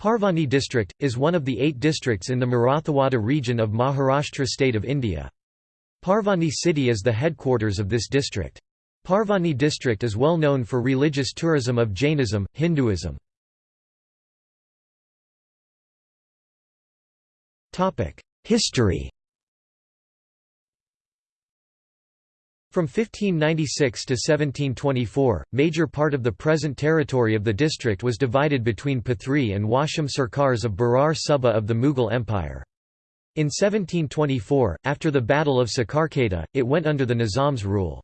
Parbhani district, is one of the eight districts in the Marathwada region of Maharashtra state of India. Parbhani city is the headquarters of this district. Parbhani district is well known for religious tourism of Jainism, Hinduism. History From 1596 to 1724, major part of the present territory of the district was divided between Pathri and Washim Sarkars of Berar Subba of the Mughal Empire. In 1724, after the Battle of Sakarkata, it went under the Nizam's rule.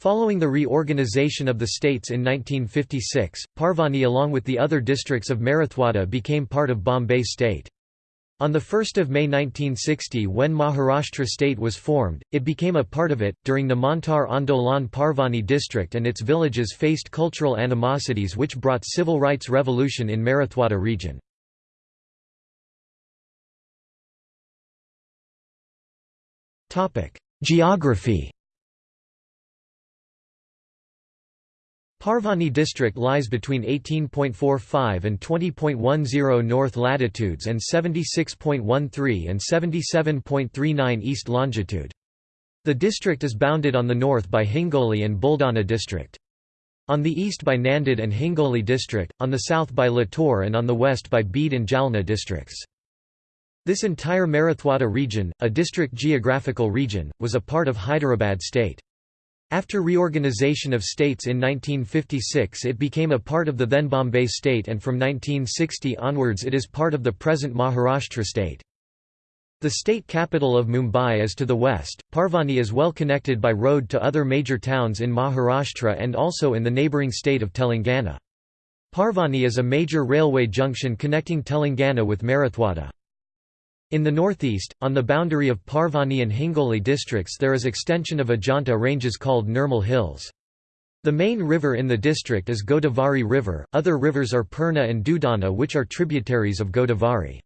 Following the reorganization of the states in 1956, Parbhani along with the other districts of Marathwada became part of Bombay state. On 1 May 1960 when Maharashtra state was formed, it became a part of it. During the Montar Andolan Parbhani district and its villages faced cultural animosities which brought civil rights revolution in Marathwada region. Geography Parbhani district lies between 18.45 and 20.10 north latitudes and 76.13 and 77.39 east longitude. The district is bounded on the north by Hingoli and Buldana district. On the east by Nanded and Hingoli district, on the south by Latur and on the west by Beed and Jalna districts. This entire Marathwada region, a district geographical region, was a part of Hyderabad state. After reorganization of states in 1956 it became a part of the then Bombay state and from 1960 onwards it is part of the present Maharashtra state. The state capital of Mumbai is to the west. Parbhani is well connected by road to other major towns in Maharashtra and also in the neighbouring state of Telangana. Parbhani is a major railway junction connecting Telangana with Marathwada. In the northeast, on the boundary of Parbhani and Hingoli districts there is extension of Ajanta ranges called Nirmal Hills. The main river in the district is Godavari River, other rivers are Purna and Dudana which are tributaries of Godavari.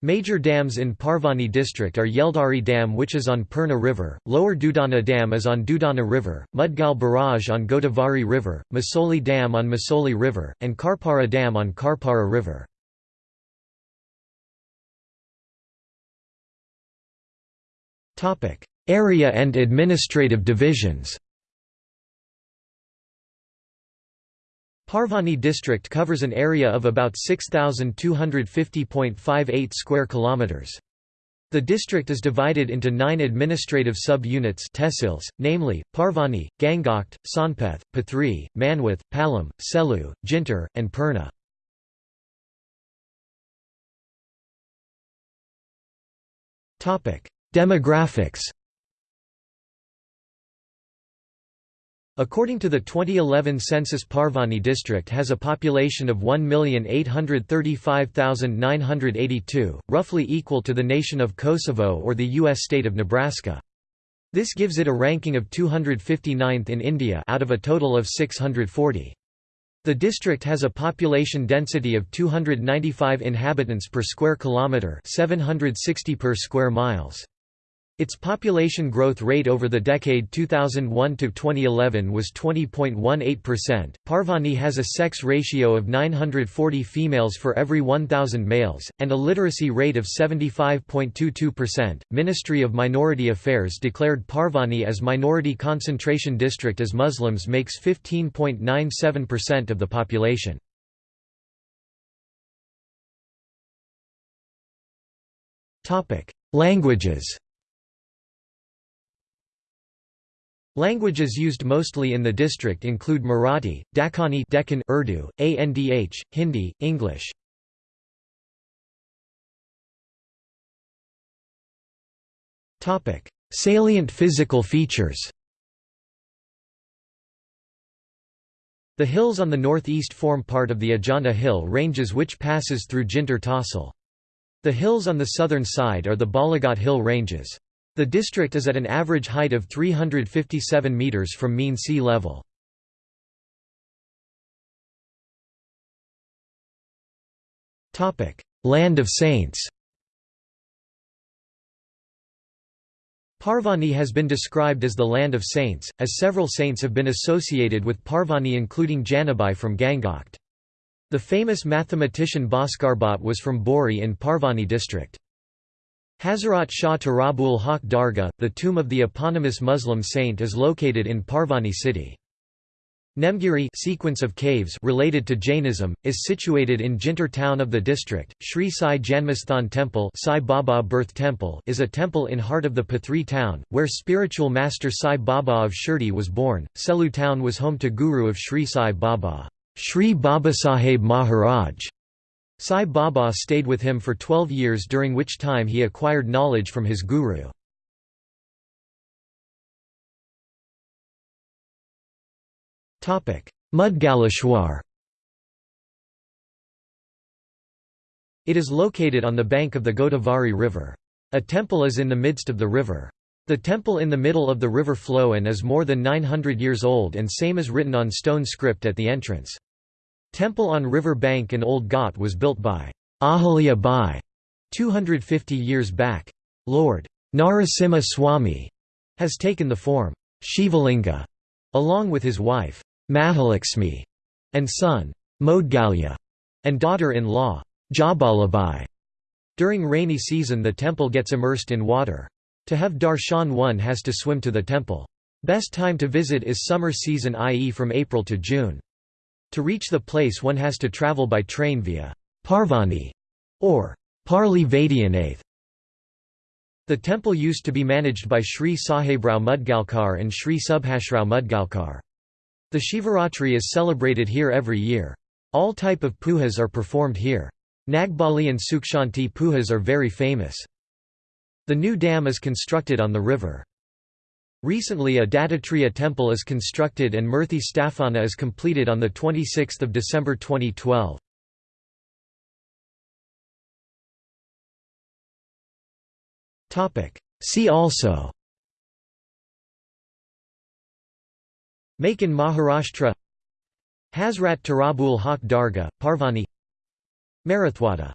Major dams in Parbhani district are Yeldari Dam which is on Purna River, Lower Dudana Dam is on Dudana River, Mudgal Barrage on Godavari River, Masoli Dam on Masoli River, and Karpara Dam on Karpara River. Area and administrative divisions Parbhani district covers an area of about 6250.58 square kilometers. The district is divided into 9 administrative sub-units tehsils, namely Parbhani, Gangakhed, Sonpeth, Pathri, Manwath, Palam, Selu, Jintur, and Purna. Topic: Demographics According to the 2011 census Parbhani district has a population of 1,835,982, roughly equal to the nation of Kosovo or the U.S. state of Nebraska. This gives it a ranking of 259th in India out of a total of 640. The district has a population density of 295 inhabitants per square kilometre 760 per square miles. Its population growth rate over the decade 2001 to 2011 was 20.18%. Parbhani has a sex ratio of 940 females for every 1000 males and a literacy rate of 75.22%. Ministry of Minority Affairs declared Parbhani as minority concentration district as Muslims makes 15.97% of the population. Topic: Languages Languages used mostly in the district include Marathi, Dakhani Deccan Urdu, Andh, Hindi, English. Salient physical features The hills on the northeast form part of the Ajanta Hill ranges which passes through Jintur Tahsil. The hills on the southern side are the Balaghat Hill ranges. The district is at an average height of 357 metres from mean sea level. Land of Saints Parbhani has been described as the Land of Saints, as several saints have been associated with Parbhani including Janabai from Gangakhed. The famous mathematician Bhaskar Bhatt was from Bori in Parbhani district. Hazarat Shah Turabul Haq Dargah, the tomb of the eponymous Muslim saint is located in Parbhani city. Nemgiri sequence of caves related to Jainism, is situated in Jintur town of the district. Sri Sai Janmasthan Temple, Sai Baba Birth Temple is a temple in heart of the Pathri town, where spiritual master Sai Baba of Shirdi was born. Selu town was home to guru of Sri Sai Baba, Sri Babasaheb Maharaj. Sai Baba stayed with him for 12 years during which time he acquired knowledge from his guru. Mudgaleshwar It is located on the bank of the Godavari River. A temple is in the midst of the river. The temple in the middle of the river flow and is more than 900 years old and same is written on stone script at the entrance. Temple on river bank in Old Ghat was built by Ahalya Bai 250 years back. Lord Narasimha Swami has taken the form Shivalinga along with his wife Mahalakshmi, and son, Modgalya, and daughter-in-law, Jabalabai. During rainy season the temple gets immersed in water. To have darshan one has to swim to the temple. Best time to visit is summer season i.e. from April to June. To reach the place one has to travel by train via Parbhani or Parli Vaidyanath. The temple used to be managed by Sri Sahebrao Mudgalkar and Sri Subhashrao Mudgalkar. The Shivaratri is celebrated here every year. All type of pujas are performed here. Nagbali and Sukshanti pujas are very famous. The new dam is constructed on the river. Recently a Dattatreya temple is constructed and Murthy Sthapana is completed on 26 December 2012. See also. Make Maharashtra. Hazrat Turabul Haq Dargah, Parbhani. Marathwada